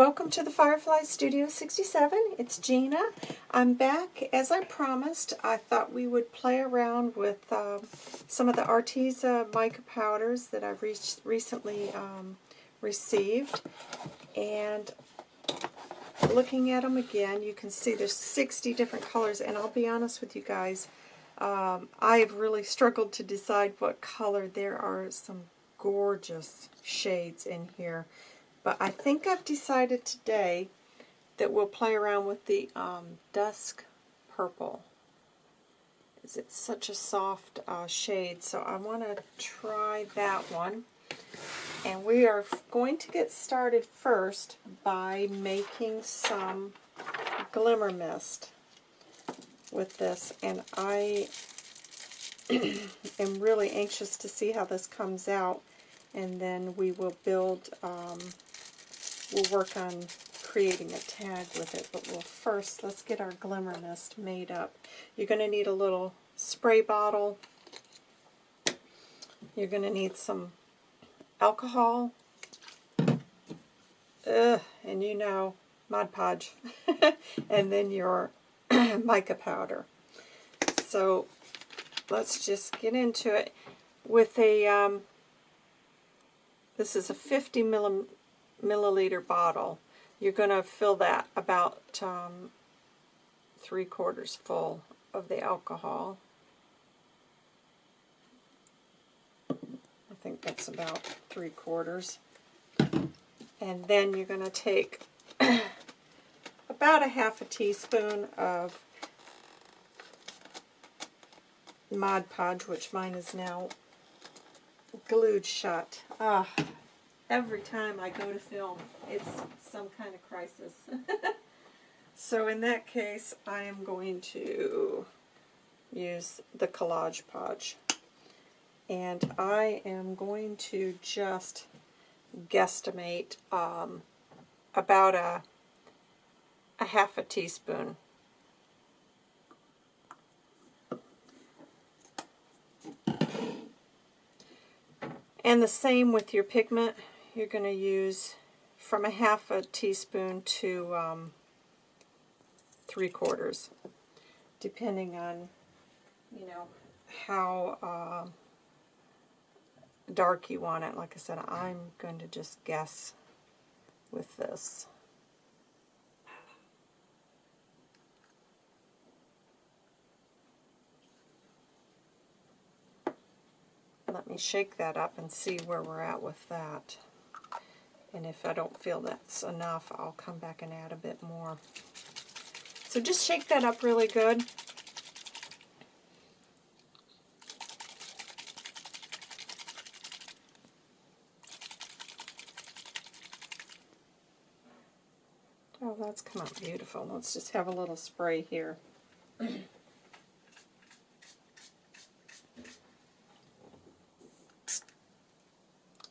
welcome to the Firefly Studio 67. It's Gina. I'm back. As I promised, I thought we would play around with um, some of the Arteza mica powders that I've re recently um, received. And looking at them again, you can see there's 60 different colors. And I'll be honest with you guys, um, I've really struggled to decide what color. There are some gorgeous shades in here. But I think I've decided today that we'll play around with the um, Dusk Purple. It's such a soft uh, shade, so I want to try that one. And we are going to get started first by making some Glimmer Mist with this. And I am really anxious to see how this comes out. And then we will build um, we'll work on creating a tag with it, but we'll first, let's get our glimmer mist made up. You're going to need a little spray bottle. You're going to need some alcohol. Ugh, and you know, Mod Podge. and then your mica powder. So let's just get into it with a, um, this is a 50 millimeter milliliter bottle, you're going to fill that about um, three quarters full of the alcohol. I think that's about three quarters. And then you're going to take about a half a teaspoon of Mod Podge, which mine is now glued shut. Ah, every time I go to film, it's some kind of crisis. so in that case, I am going to use the Collage Podge. And I am going to just guesstimate um, about a, a half a teaspoon. And the same with your pigment you're going to use from a half a teaspoon to um, three quarters, depending on, you know, how uh, dark you want it. Like I said, I'm going to just guess with this. Let me shake that up and see where we're at with that. And if I don't feel that's enough, I'll come back and add a bit more. So just shake that up really good. Oh, that's come out beautiful. Let's just have a little spray here.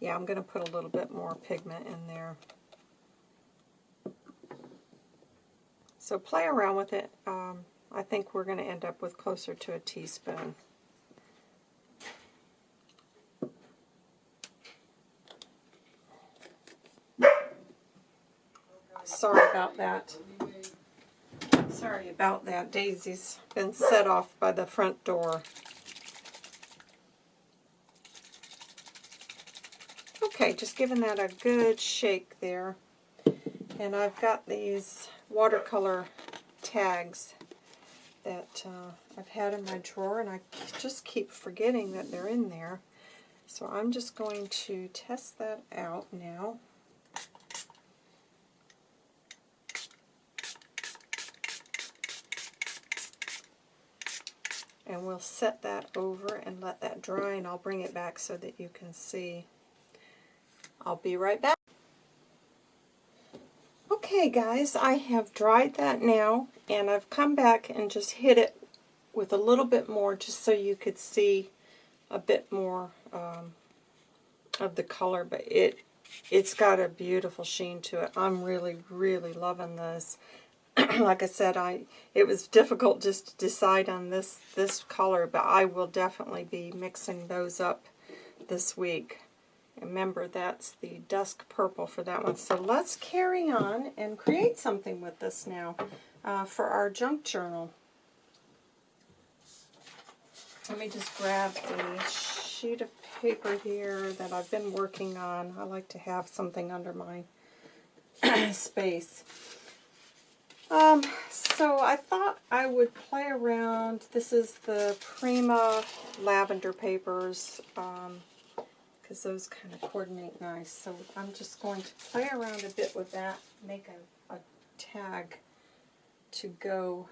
Yeah, I'm going to put a little bit more pigment in there. So play around with it. Um, I think we're going to end up with closer to a teaspoon. Sorry about that. Sorry about that. Daisy's been set off by the front door. Okay, just giving that a good shake there. And I've got these watercolor tags that uh, I've had in my drawer, and I just keep forgetting that they're in there. So I'm just going to test that out now. And we'll set that over and let that dry, and I'll bring it back so that you can see I'll be right back. Okay guys, I have dried that now and I've come back and just hit it with a little bit more just so you could see a bit more um, of the color, but it it's got a beautiful sheen to it. I'm really, really loving this. like I said, I it was difficult just to decide on this this color, but I will definitely be mixing those up this week Remember, that's the dusk purple for that one. So let's carry on and create something with this now uh, for our junk journal. Let me just grab a sheet of paper here that I've been working on. I like to have something under my space. Um, so I thought I would play around. This is the Prima lavender papers. Um, because those kind of coordinate nice. So I'm just going to play around a bit with that, make a, a tag to go.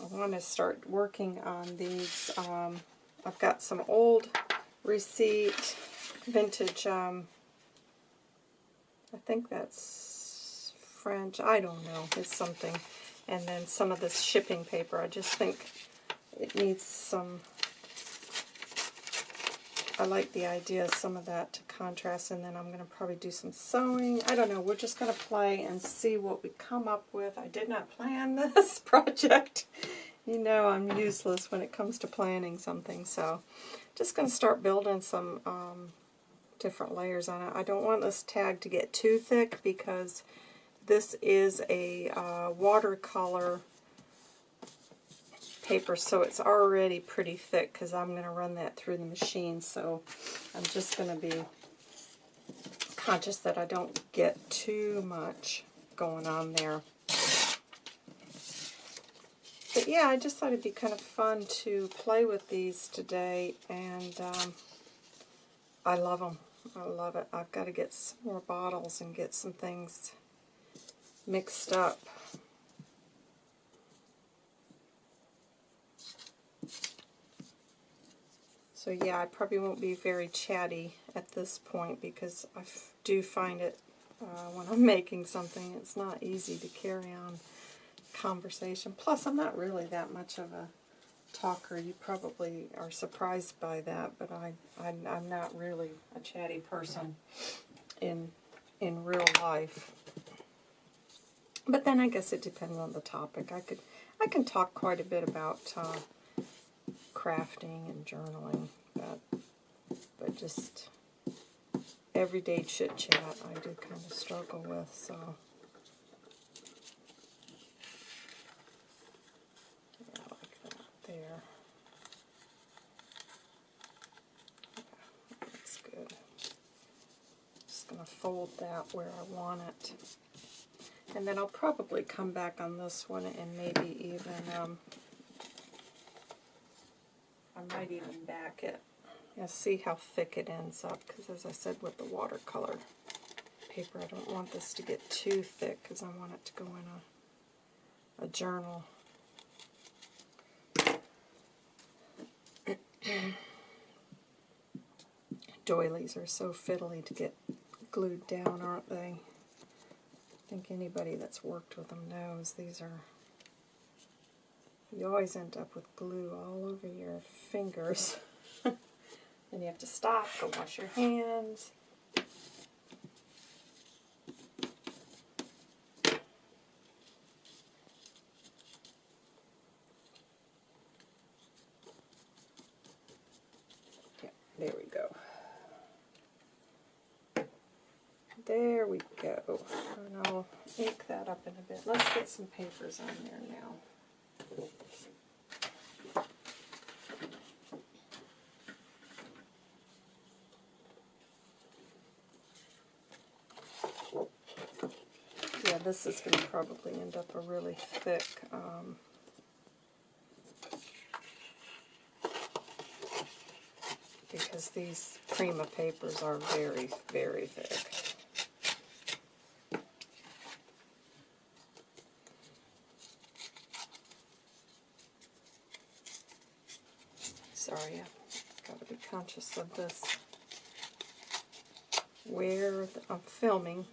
I want to start working on these. Um, I've got some old receipt, vintage, um, I think that's French, I don't know, it's something. And then some of this shipping paper, I just think it needs some I like the idea of some of that to contrast, and then I'm going to probably do some sewing. I don't know, we're just going to play and see what we come up with. I did not plan this project. You know I'm useless when it comes to planning something, so just going to start building some um, different layers on it. I don't want this tag to get too thick because this is a uh, watercolor paper, so it's already pretty thick because I'm going to run that through the machine. So I'm just going to be conscious that I don't get too much going on there. But yeah, I just thought it'd be kind of fun to play with these today, and um, I love them. I love it. I've got to get some more bottles and get some things mixed up. So yeah, I probably won't be very chatty at this point because I do find it uh, when I'm making something, it's not easy to carry on conversation. Plus, I'm not really that much of a talker. You probably are surprised by that, but I, I I'm not really a chatty person in in real life. But then I guess it depends on the topic. I could I can talk quite a bit about uh, crafting and journaling, but, but just everyday chit chat I do kind of struggle with, so. Yeah, like that there. Yeah, that's good. Just going to fold that where I want it. And then I'll probably come back on this one and maybe even um, might even back it. Yeah, see how thick it ends up, because as I said with the watercolor paper, I don't want this to get too thick, because I want it to go in a, a journal. Doilies are so fiddly to get glued down, aren't they? I think anybody that's worked with them knows these are you always end up with glue all over your fingers. then you have to stop, go wash your hands. There we go. There we go. And I'll ink that up in a bit. Let's get some papers on there now. Yeah, this is going to probably end up a really thick um, because these Prima papers are very, very thick. Sorry, I've got to be conscious of this. Where I'm filming.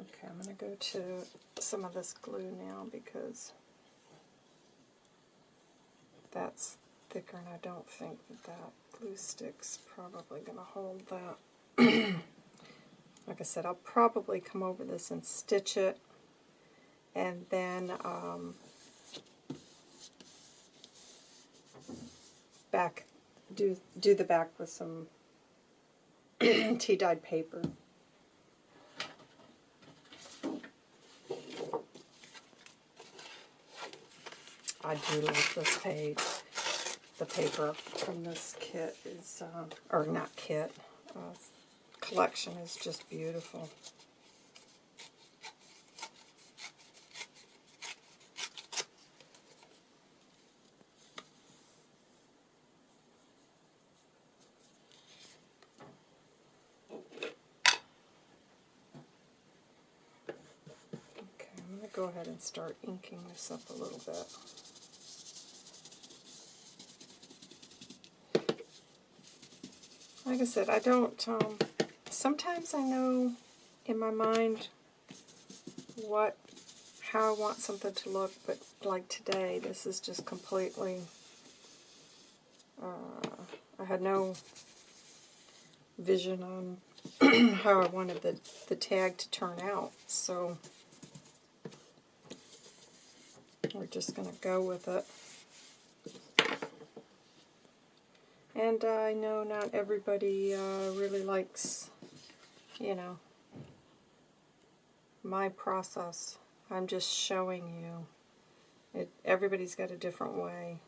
Okay, I'm going to some of this glue now because that's thicker, and I don't think that that glue stick's probably going to hold that. like I said, I'll probably come over this and stitch it, and then um, back do do the back with some tea dyed paper. I do like this page. The paper from this kit is, uh, or not kit, uh, collection is just beautiful. Go ahead and start inking this up a little bit. Like I said, I don't, um, sometimes I know in my mind what, how I want something to look, but like today, this is just completely, uh, I had no vision on how I wanted the, the tag to turn out, so we're just going to go with it. And uh, I know not everybody uh, really likes, you know, my process. I'm just showing you. It, everybody's got a different way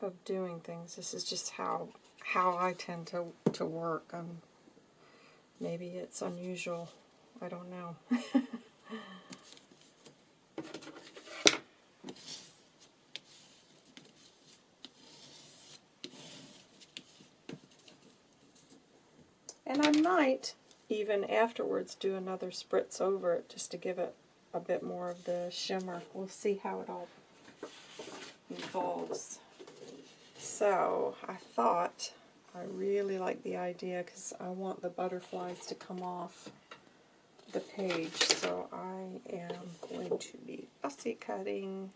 of doing things. This is just how how I tend to, to work. Um, maybe it's unusual. I don't know. And I might even afterwards do another spritz over it just to give it a bit more of the shimmer. We'll see how it all evolves. So I thought I really like the idea because I want the butterflies to come off the page. So I am going to be fussy cutting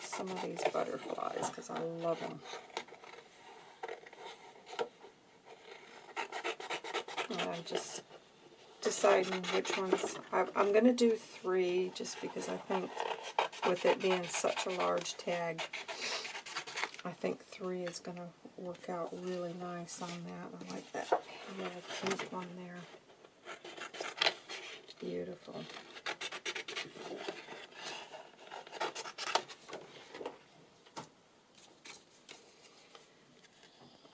some of these butterflies because I love them. I'm just deciding which ones. I, I'm going to do three just because I think with it being such a large tag, I think three is going to work out really nice on that. I like that little pink one there. Beautiful.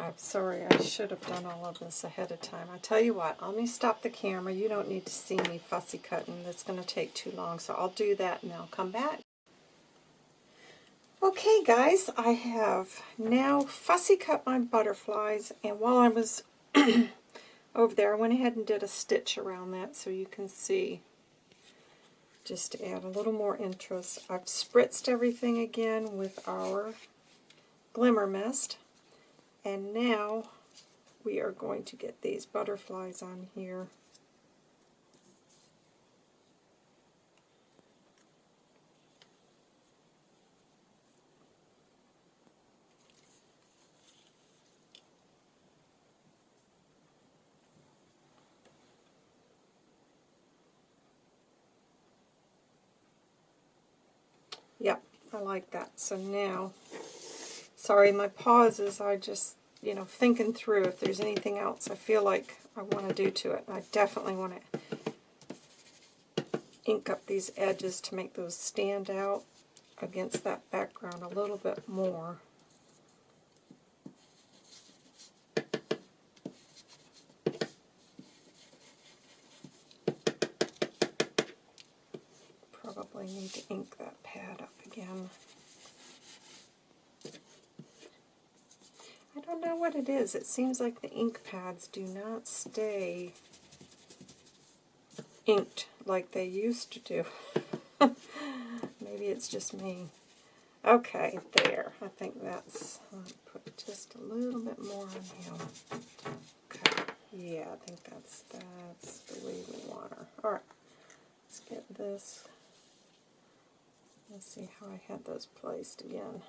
I'm sorry, I should have done all of this ahead of time. I tell you what, let me stop the camera. You don't need to see me fussy cutting. That's going to take too long, so I'll do that and I'll come back. Okay, guys, I have now fussy cut my butterflies, and while I was over there, I went ahead and did a stitch around that so you can see, just to add a little more interest. I've spritzed everything again with our Glimmer Mist. And now we are going to get these butterflies on here. Yep, I like that. So now Sorry, my pauses, I just, you know, thinking through if there's anything else I feel like I want to do to it. I definitely want to ink up these edges to make those stand out against that background a little bit more. Probably need to ink that pad up again. I don't know what it is. It seems like the ink pads do not stay inked like they used to do. Maybe it's just me. Okay, there. I think that's, I'll put just a little bit more on him. Okay, yeah, I think that's, that's the way we want her. Alright, let's get this. Let's see how I had those placed again.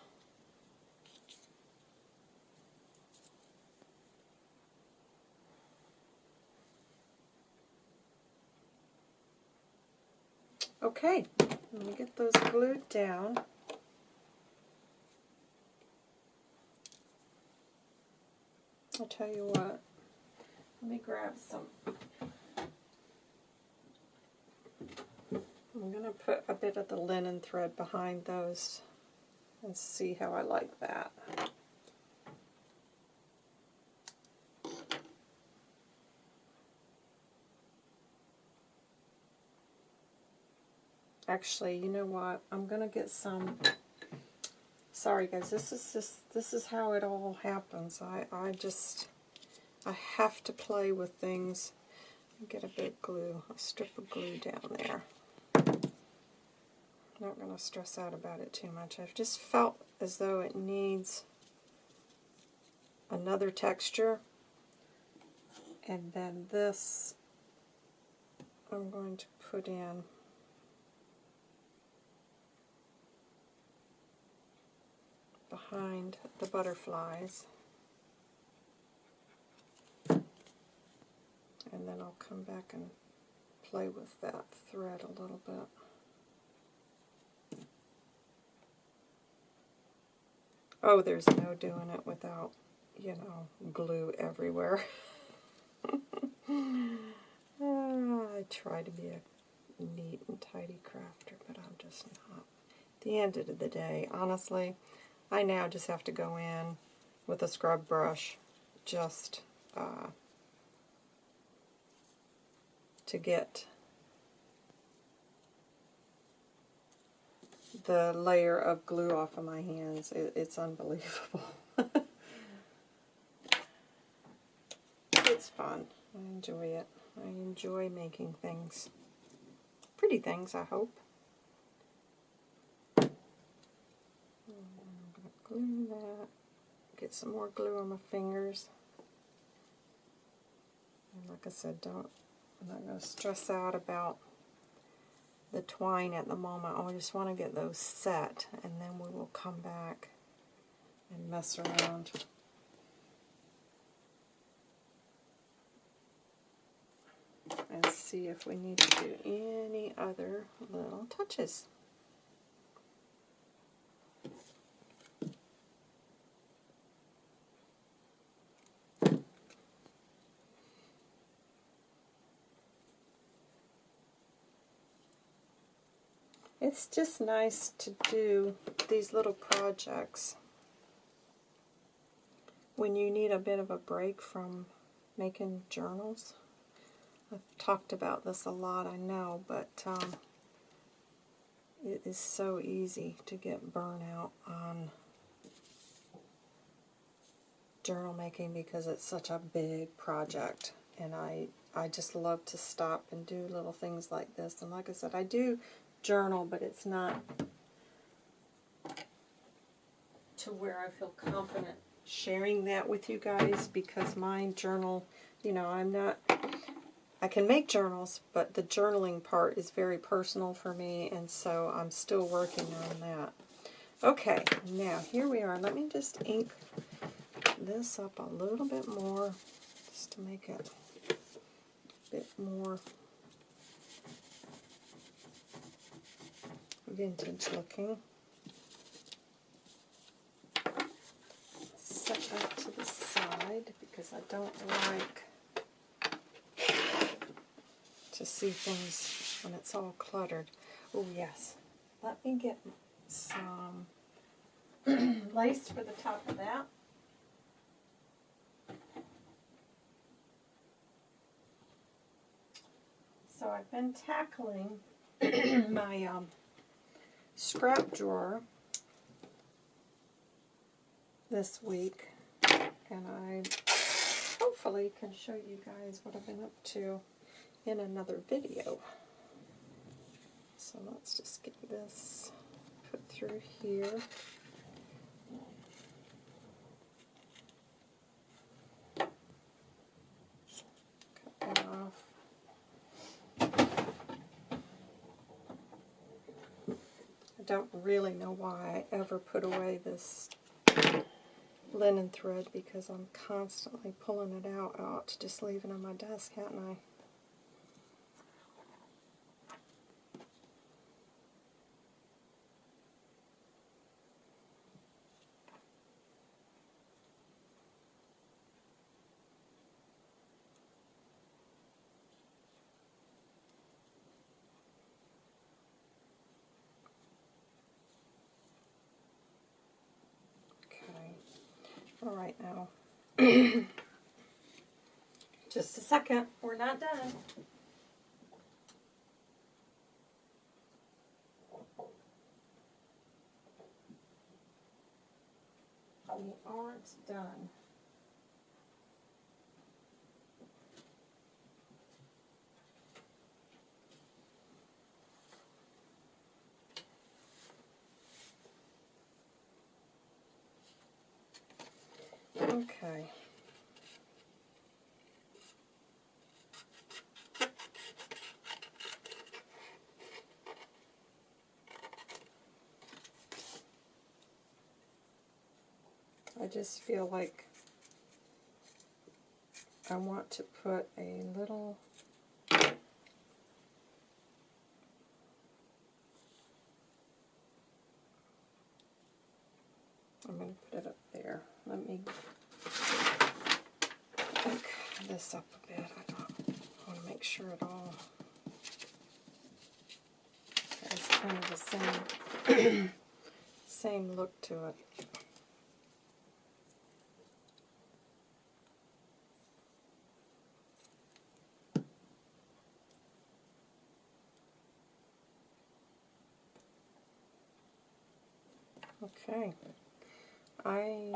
Okay, let me get those glued down. I'll tell you what, let me grab some. I'm going to put a bit of the linen thread behind those and see how I like that. Actually, you know what? I'm going to get some sorry guys, this is just this is how it all happens. I, I just I have to play with things. Get a bit of glue, a strip of glue down there. Not going to stress out about it too much. I've just felt as though it needs another texture. And then this I'm going to put in behind the butterflies. And then I'll come back and play with that thread a little bit. Oh, there's no doing it without, you know, glue everywhere. ah, I try to be a neat and tidy crafter, but I'm just not. At the end of the day, honestly, I now just have to go in with a scrub brush just uh, to get the layer of glue off of my hands. It, it's unbelievable. it's fun. I enjoy it. I enjoy making things. Pretty things, I hope. That. Get some more glue on my fingers. And like I said, don't I'm not going to stress out about the twine at the moment. I just want to get those set and then we will come back and mess around. And see if we need to do any other little touches. It's just nice to do these little projects when you need a bit of a break from making journals. I've talked about this a lot, I know, but um, it is so easy to get burnout on journal making because it's such a big project and I I just love to stop and do little things like this and like I said I do journal, but it's not to where I feel confident sharing that with you guys because my journal, you know, I'm not, I can make journals, but the journaling part is very personal for me, and so I'm still working on that. Okay, now here we are. Let me just ink this up a little bit more just to make it a bit more vintage looking. Set that to the side because I don't like to see things when it's all cluttered. Oh yes, let me get some lace for the top of that. So I've been tackling my um, scrap drawer this week and I hopefully can show you guys what I've been up to in another video. So let's just get this put through here. Cut that off. Don't really know why I ever put away this linen thread because I'm constantly pulling it out. I ought to just leave it on my desk, hadn't I? Okay. All right now. Just a second. We're not done. We aren't done. Okay. Just feel like I want to put a little I'm going to put it up there. Let me back this up a bit. I don't want to make sure it all has kind of the same same look to it. Okay. I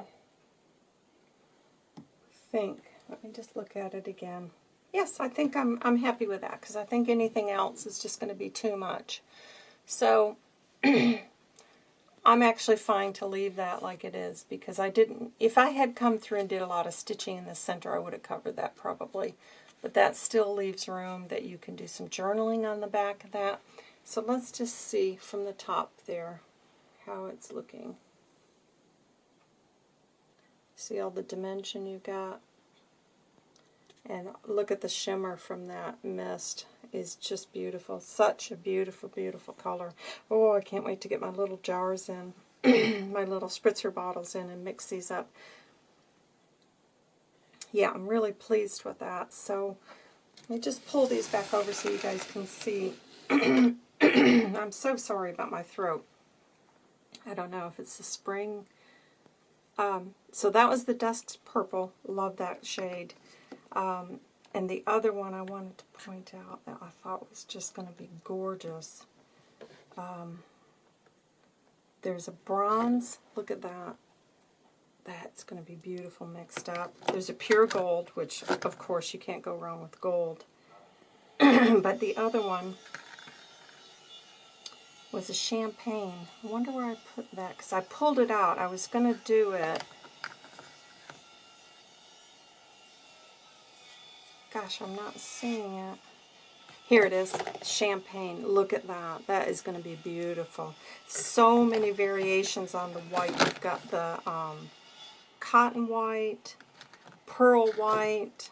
think, let me just look at it again. Yes, I think I'm, I'm happy with that because I think anything else is just going to be too much. So I'm actually fine to leave that like it is because I didn't, if I had come through and did a lot of stitching in the center, I would have covered that probably. But that still leaves room that you can do some journaling on the back of that. So let's just see from the top there how it's looking. See all the dimension you got? And look at the shimmer from that mist is just beautiful. Such a beautiful, beautiful color. Oh, I can't wait to get my little jars in, my little spritzer bottles in and mix these up. Yeah, I'm really pleased with that. So let me just pull these back over so you guys can see. I'm so sorry about my throat. I don't know if it's the spring. Um, so that was the Dusk Purple. Love that shade. Um, and the other one I wanted to point out that I thought was just going to be gorgeous. Um, there's a bronze. Look at that. That's going to be beautiful mixed up. There's a pure gold, which of course you can't go wrong with gold. but the other one was a champagne. I wonder where I put that, because I pulled it out. I was going to do it. Gosh, I'm not seeing it. Here it is, champagne. Look at that. That is going to be beautiful. So many variations on the white. You've got the um, cotton white, pearl white,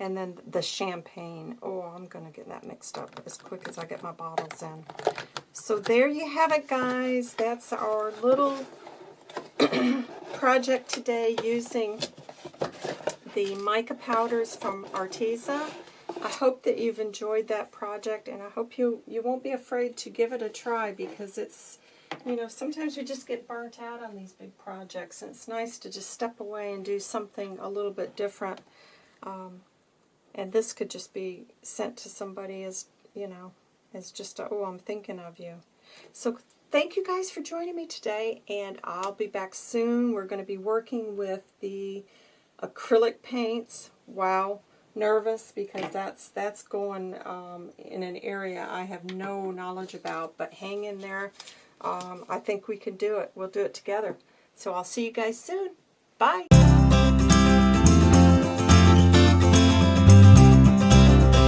and then the champagne. Oh, I'm going to get that mixed up as quick as I get my bottles in. So there you have it, guys. That's our little project today using the mica powders from Arteza. I hope that you've enjoyed that project, and I hope you, you won't be afraid to give it a try because it's, you know, sometimes we just get burnt out on these big projects, and it's nice to just step away and do something a little bit different. Um, and this could just be sent to somebody as, you know, as just oh, I'm thinking of you. So thank you guys for joining me today, and I'll be back soon. We're going to be working with the acrylic paints. Wow, nervous because that's that's going um, in an area I have no knowledge about, but hang in there. Um, I think we can do it. We'll do it together. So I'll see you guys soon. Bye.